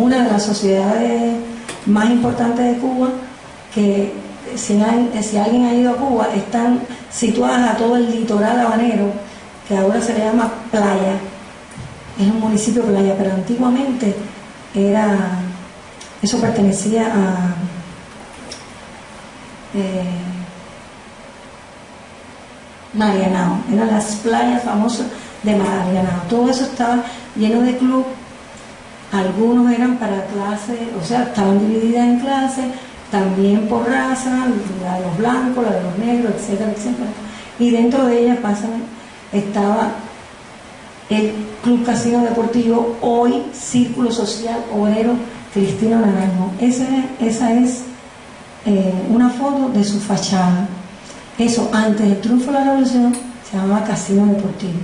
una de las sociedades más importantes de Cuba, que si, alguien ha ido a Cuba, están situadas a todo el litoral habanero, que ahora se le llama Playa. Es un municipio playa, pero antiguamente era, eso pertenecía a eh, Marianao, eran las playas famosas de Marianao. Todo eso estaba lleno de club, algunos eran para clases, o sea, estaban divididas en clases, también por raza, la de los blancos, la de los negros, etcétera, etcétera. Y dentro de ellas pasan, estaba el Club Casino Deportivo, hoy Círculo Social Obrero Cristino Naranjo. Esa, esa es eh, una foto de su fachada. Eso, antes del triunfo de la revolución, se llamaba Casino Deportivo.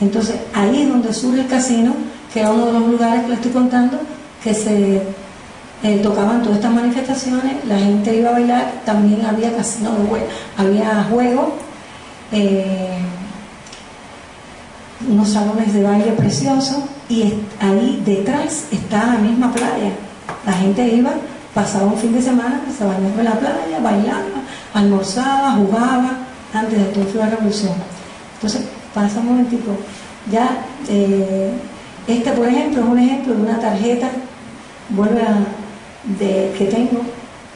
Entonces, ahí es donde surge el casino, que era uno de los lugares que le estoy contando, que se eh, tocaban todas estas manifestaciones, la gente iba a bailar, también había casino de había juegos. Eh, unos salones de baile preciosos y ahí detrás está la misma playa. La gente iba, pasaba un fin de semana, se bañaba en la playa, bailaba, almorzaba, jugaba, antes de todo la revolución. Entonces, pasa un momentico, ya, eh, este por ejemplo es un ejemplo de una tarjeta, vuelve a, de, que tengo,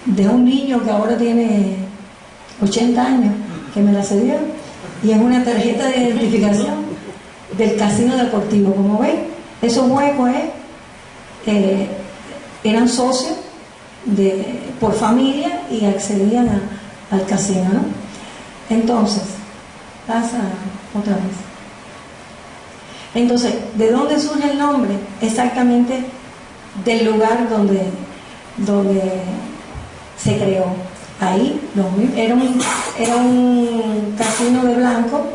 de un niño que ahora tiene 80 años, que me la cedió, y es una tarjeta de identificación del casino deportivo. Como ven, esos huecos eh, eran socios de, por familia y accedían al casino. ¿no? Entonces, pasa otra vez. Entonces, ¿de dónde surge el nombre? Exactamente del lugar donde, donde se creó. Ahí era, un, era un casino de blanco